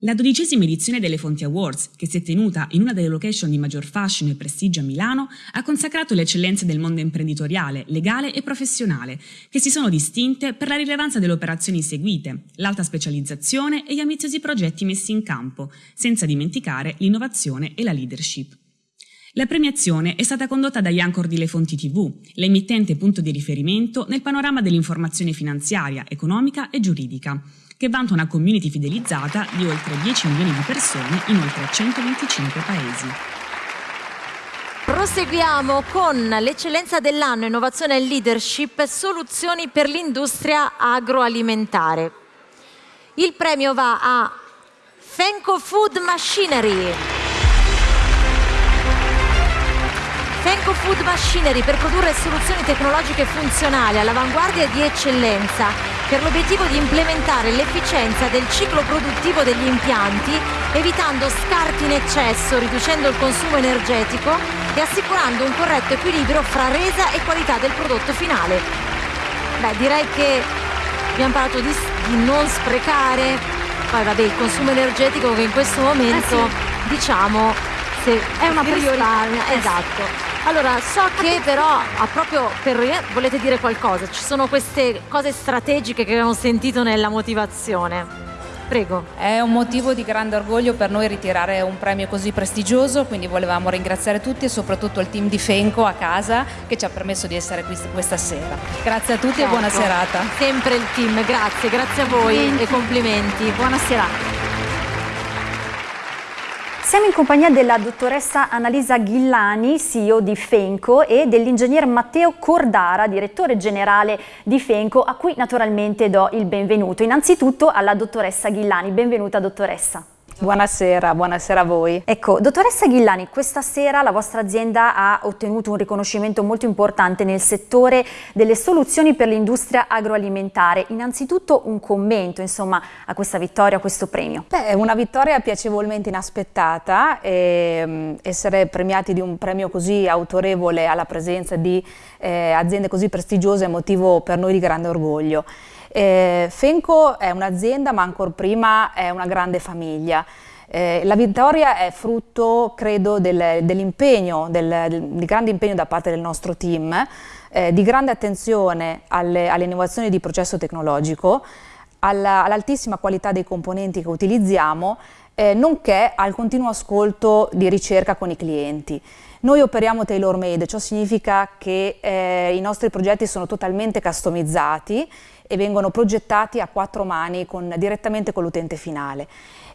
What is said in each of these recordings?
La dodicesima edizione delle Fonti Awards, che si è tenuta in una delle location di maggior fascino e prestigio a Milano, ha consacrato le eccellenze del mondo imprenditoriale, legale e professionale, che si sono distinte per la rilevanza delle operazioni seguite, l'alta specializzazione e gli ambiziosi progetti messi in campo, senza dimenticare l'innovazione e la leadership. La premiazione è stata condotta da Yancor di Le Fonti TV, l'emittente punto di riferimento nel panorama dell'informazione finanziaria, economica e giuridica, che vanta una community fidelizzata di oltre 10 milioni di persone in oltre 125 paesi. Proseguiamo con l'eccellenza dell'anno innovazione e leadership soluzioni per l'industria agroalimentare. Il premio va a Fenco Food Machinery. Fenco Food Machinery per produrre soluzioni tecnologiche funzionali all'avanguardia di eccellenza per l'obiettivo di implementare l'efficienza del ciclo produttivo degli impianti evitando scarti in eccesso, riducendo il consumo energetico e assicurando un corretto equilibrio fra resa e qualità del prodotto finale. Beh, direi che abbiamo parlato di, di non sprecare, poi vabbè il consumo energetico che in questo momento eh sì. diciamo se è una priorità. Esatto. Allora, so che però, proprio per volete dire qualcosa, ci sono queste cose strategiche che abbiamo sentito nella motivazione. Prego. È un motivo di grande orgoglio per noi ritirare un premio così prestigioso, quindi volevamo ringraziare tutti e soprattutto il team di Fenco a casa che ci ha permesso di essere qui questa sera. Grazie a tutti certo. e buona ecco. serata. Sempre il team, grazie, grazie a voi complimenti. e complimenti. Buona serata. Siamo in compagnia della dottoressa Annalisa Ghillani, CEO di Fenco, e dell'ingegner Matteo Cordara, direttore generale di Fenco, a cui naturalmente do il benvenuto. Innanzitutto alla dottoressa Ghillani. Benvenuta dottoressa. Buonasera, buonasera a voi. Ecco, dottoressa Ghillani, questa sera la vostra azienda ha ottenuto un riconoscimento molto importante nel settore delle soluzioni per l'industria agroalimentare. Innanzitutto un commento, insomma, a questa vittoria, a questo premio. Beh, è una vittoria piacevolmente inaspettata, e, um, essere premiati di un premio così autorevole alla presenza di eh, aziende così prestigiose è motivo per noi di grande orgoglio. Eh, Fenco è un'azienda ma ancora prima è una grande famiglia. Eh, la vittoria è frutto, credo, del, dell'impegno, del, del, del, grande impegno da parte del nostro team, eh, di grande attenzione alle, alle, innovazioni di processo tecnologico, all'altissima all qualità dei componenti che utilizziamo, eh, nonché al continuo ascolto di ricerca con i clienti. Noi operiamo tailor made, ciò significa che eh, i nostri progetti sono totalmente customizzati e vengono progettati a quattro mani con, direttamente con l'utente finale.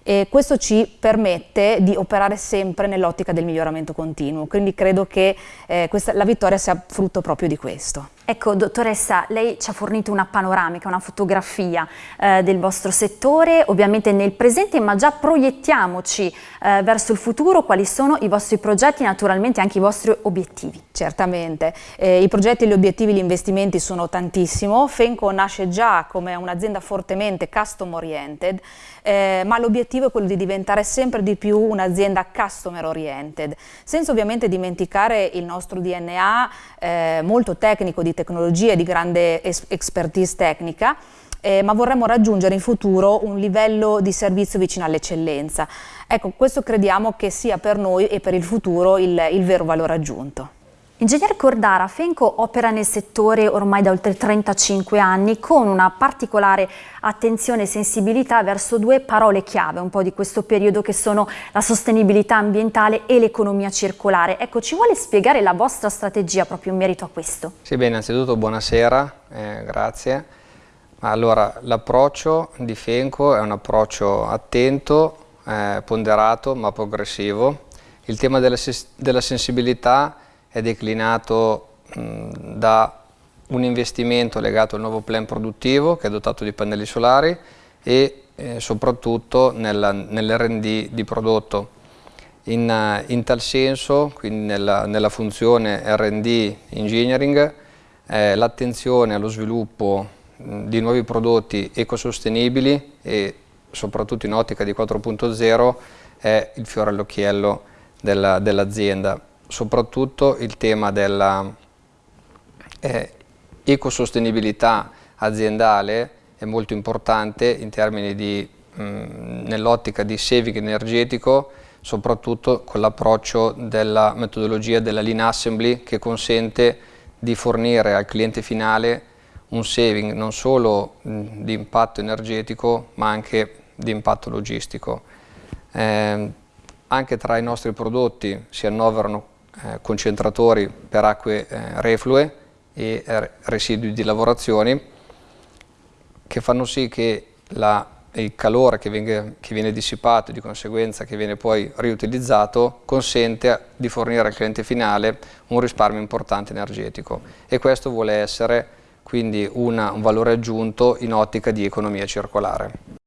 E questo ci permette di operare sempre nell'ottica del miglioramento continuo, quindi credo che eh, questa, la vittoria sia frutto proprio di questo. Ecco, dottoressa, lei ci ha fornito una panoramica, una fotografia eh, del vostro settore, ovviamente nel presente, ma già proiettiamoci eh, verso il futuro, quali sono i vostri progetti e naturalmente anche i vostri obiettivi. Certamente, eh, i progetti, gli obiettivi, gli investimenti sono tantissimo, Fenco nasce già come un'azienda fortemente custom oriented, eh, ma l'obiettivo è quello di diventare sempre di più un'azienda customer oriented, senza ovviamente dimenticare il nostro DNA eh, molto tecnico di tecnologia e di grande expertise tecnica, eh, ma vorremmo raggiungere in futuro un livello di servizio vicino all'eccellenza. Ecco, questo crediamo che sia per noi e per il futuro il, il vero valore aggiunto. Ingegner Cordara, Fenco opera nel settore ormai da oltre 35 anni con una particolare attenzione e sensibilità verso due parole chiave un po' di questo periodo che sono la sostenibilità ambientale e l'economia circolare. Ecco, ci vuole spiegare la vostra strategia proprio in merito a questo? Sì, bene, innanzitutto buonasera, eh, grazie. Allora, l'approccio di Fenco è un approccio attento, eh, ponderato ma progressivo. Il tema della, della sensibilità è declinato da un investimento legato al nuovo plan produttivo che è dotato di pannelli solari e eh, soprattutto nell'R&D di prodotto. In, in, tal senso, quindi nella, nella funzione R&D Engineering, eh, l'attenzione allo sviluppo mh, di nuovi prodotti ecosostenibili e soprattutto in ottica di 4.0 è il fiore all'occhiello dell'azienda. Dell soprattutto il tema della eh, ecosostenibilità aziendale è molto importante in termini di nell'ottica di saving energetico soprattutto con l'approccio della metodologia della lean assembly che consente di fornire al cliente finale un saving non solo di impatto energetico ma anche di impatto logistico. Eh, anche tra i nostri prodotti si annoverano concentratori per acque eh, reflue e eh, residui di lavorazioni che fanno sì che la, il calore che viene, che viene dissipato e di conseguenza che viene poi riutilizzato consente di fornire al cliente finale un risparmio importante energetico e questo vuole essere quindi una, un valore aggiunto in ottica di economia circolare.